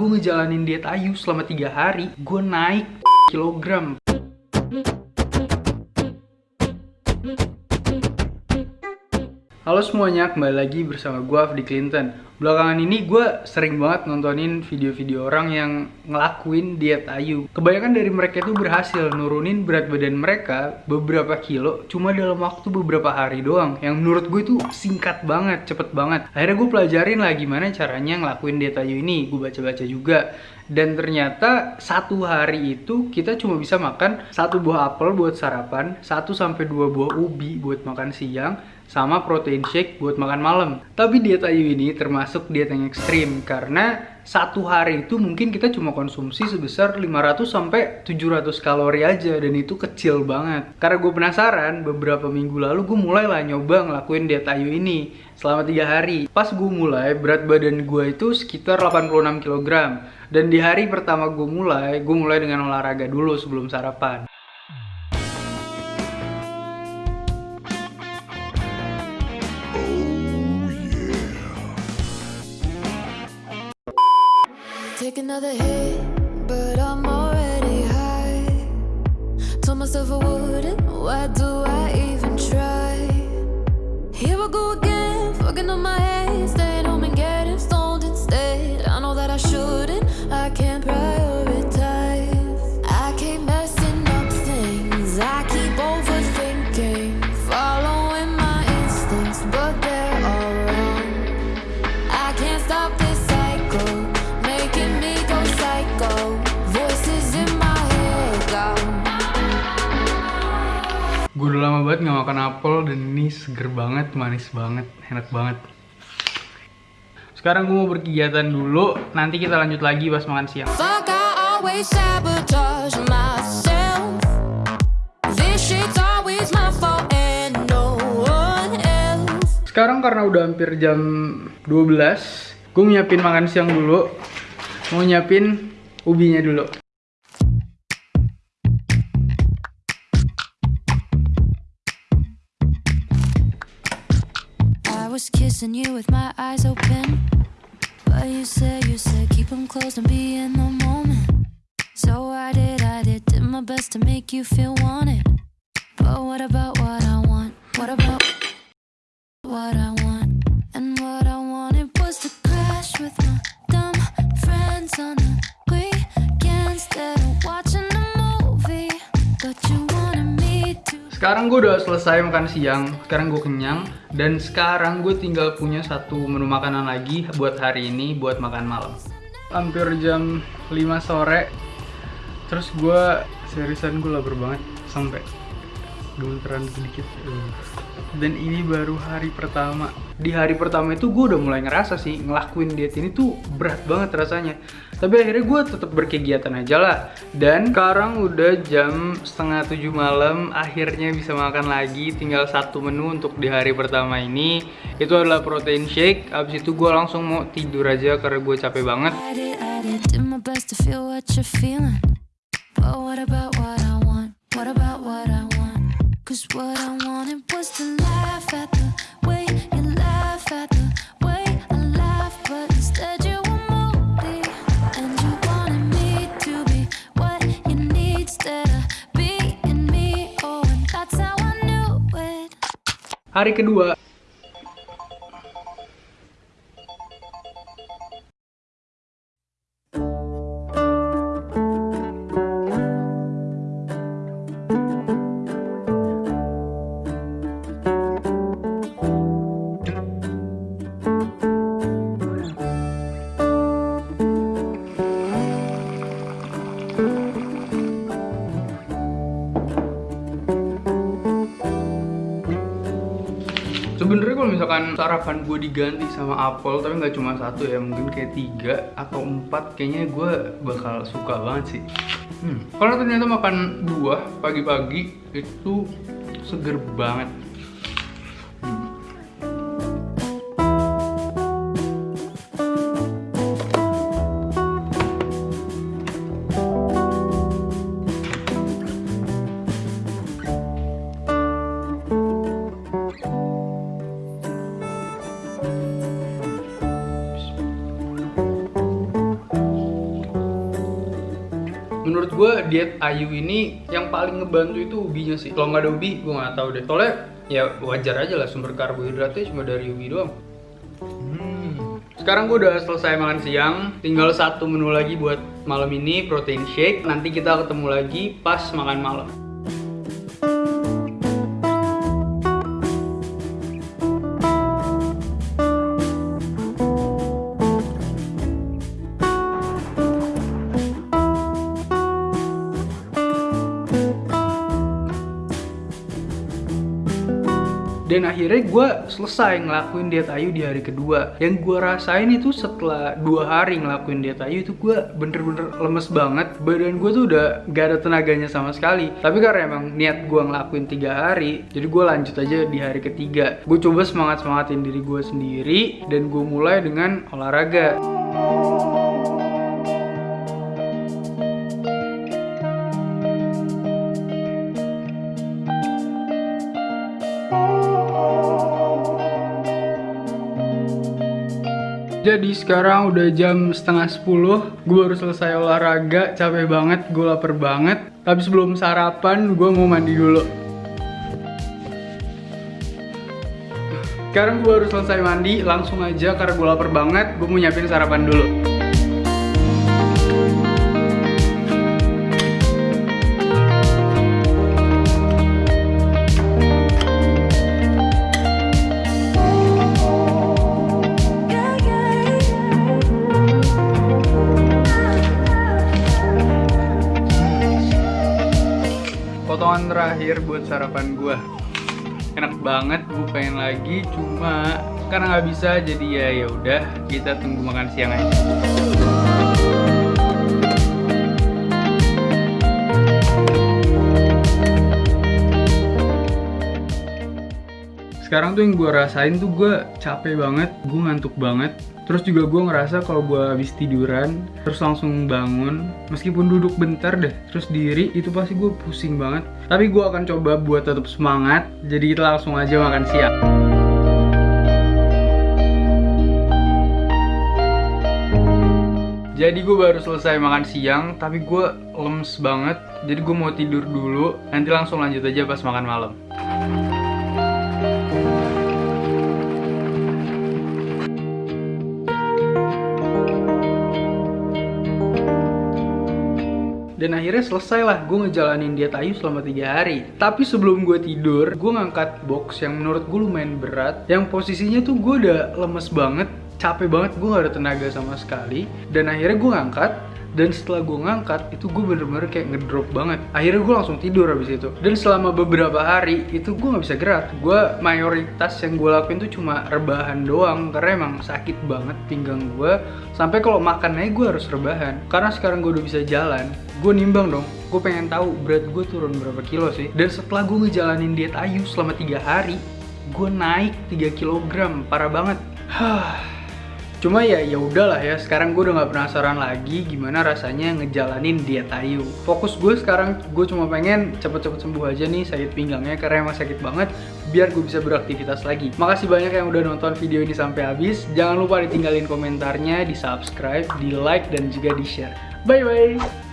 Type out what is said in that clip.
gue ngejalanin diet ayu selama tiga hari, gue naik kilogram. Halo semuanya, kembali lagi bersama gue Afdi Clinton Belakangan ini gue sering banget nontonin video-video orang yang ngelakuin diet ayu. Kebanyakan dari mereka itu berhasil nurunin berat badan mereka beberapa kilo Cuma dalam waktu beberapa hari doang. Yang menurut gue itu singkat banget, cepet banget. Akhirnya gue pelajarin lah gimana caranya ngelakuin diet ayu ini. Gue baca-baca juga. Dan ternyata satu hari itu kita cuma bisa makan satu buah apel buat sarapan, satu sampai dua buah ubi buat makan siang, sama protein shake buat makan malam. Tapi diet Ayu ini termasuk diet yang ekstrim karena satu hari itu mungkin kita cuma konsumsi sebesar 500 sampai 700 kalori aja dan itu kecil banget. Karena gue penasaran, beberapa minggu lalu gue mulai lah nyoba ngelakuin diet Ayu ini selama tiga hari. Pas gue mulai, berat badan gue itu sekitar 86 kg. Dan di hari pertama gue mulai, gue mulai dengan olahraga dulu sebelum sarapan. Take another hit, but I'm already high. Told myself I wouldn't, why do I even try? Here I go again, fucking on my head, banget gak makan apel dan ini seger banget, manis banget, enak banget. Sekarang gue mau berkegiatan dulu, nanti kita lanjut lagi pas makan siang. Sekarang karena udah hampir jam 12, gue nyiapin makan siang dulu. Mau nyiapin ubinya dulu. Was kissing you with my eyes open But you said, you said keep them closed and be in the moment So I did, I did, did my best to make you feel wanted But what about what I want? What about what I want? And what I wanted was to crash with my dumb friends on the weekend Instead sekarang gue udah selesai makan siang, sekarang gue kenyang Dan sekarang gue tinggal punya satu menu makanan lagi buat hari ini, buat makan malam. Hampir jam 5 sore Terus gue seriusan gue lapar banget sampai gemeteran sedikit dan ini baru hari pertama. Di hari pertama itu gue udah mulai ngerasa sih ngelakuin diet ini tuh berat banget rasanya. Tapi akhirnya gue tetap berkegiatan aja lah. Dan sekarang udah jam setengah tujuh malam akhirnya bisa makan lagi. Tinggal satu menu untuk di hari pertama ini. Itu adalah protein shake. Abis itu gue langsung mau tidur aja karena gue capek banget. About what I Cause what I wanted was to laugh at the way you laugh at the way I laugh But instead you were moody And you wanted me to be what you need Instead of being me. Oh, and that's how I knew it. Hari kedua kalau sarapan gue diganti sama apel tapi nggak cuma satu ya mungkin kayak tiga atau empat kayaknya gue bakal suka banget sih hmm. karena ternyata makan buah pagi-pagi itu seger banget menurut gue diet Ayu ini yang paling ngebantu itu ubinya sih kalau nggak ada ubi gue nggak tahu deh soalnya ya wajar aja lah sumber karbohidratnya cuma dari ubi doang Hmm. Sekarang gue udah selesai makan siang, tinggal satu menu lagi buat malam ini protein shake. Nanti kita ketemu lagi pas makan malam. Dan akhirnya gue selesai ngelakuin diet Ayu di hari kedua. Yang gue rasain itu setelah dua hari ngelakuin diet Ayu itu gue bener-bener lemes banget. Badan gue tuh udah gak ada tenaganya sama sekali. Tapi karena emang niat gue ngelakuin tiga hari jadi gue lanjut aja di hari ketiga. Gue coba semangat-semangatin diri gue sendiri dan gue mulai dengan olahraga Jadi sekarang udah jam setengah sepuluh Gue baru selesai olahraga, capek banget, gue lapar banget. Tapi sebelum sarapan, gue mau mandi dulu. Sekarang gue baru selesai mandi, langsung aja karena gue lapar banget Gue mau nyiapin sarapan dulu terakhir buat sarapan gue enak banget gue pengen lagi cuma karena nggak bisa jadi ya ya udah kita tunggu makan siang aja. Sekarang tuh yang gue rasain tuh gue capek banget gue ngantuk banget terus juga gue ngerasa kalau gue habis tiduran terus langsung bangun meskipun duduk bentar deh terus diri itu pasti gue pusing banget tapi gue akan coba buat tetap semangat jadi kita langsung aja makan siang Jadi gue baru selesai makan siang, tapi gue lemes banget. Jadi gue mau tidur dulu, nanti langsung lanjut aja pas makan malam. Dan akhirnya selesai lah gue ngejalanin diet Ayu selama tiga hari. Tapi sebelum gue tidur gue ngangkat box yang menurut gue lumayan berat. Yang posisinya tuh gue udah lemes banget capek banget gue gak ada tenaga sama sekali. Dan akhirnya gue ngangkat dan setelah gue ngangkat itu gue bener-bener kayak ngedrop banget. Akhirnya gue langsung tidur habis itu. Dan selama beberapa hari itu gue nggak bisa gerak. Gue mayoritas yang gue lakuin tuh cuma rebahan doang karena emang sakit banget pinggang gue sampai kalau makan aja gue harus rebahan. Karena sekarang gue udah bisa jalan gue nimbang dong. Gue pengen tahu berat gue turun berapa kilo sih. Dan setelah gue ngejalanin diet Ayu selama tiga hari gue naik 3 kg parah banget Cuma ya ya udahlah ya, sekarang gue udah gak penasaran lagi gimana rasanya ngejalanin diet Ayu. Fokus gue sekarang gue cuma pengen cepet-cepet sembuh aja nih sakit pinggangnya karena emang sakit banget biar gue bisa beraktivitas lagi. Makasih banyak yang udah nonton video ini sampai habis. Jangan lupa ditinggalin komentarnya, di subscribe, di like dan juga di share. Bye bye.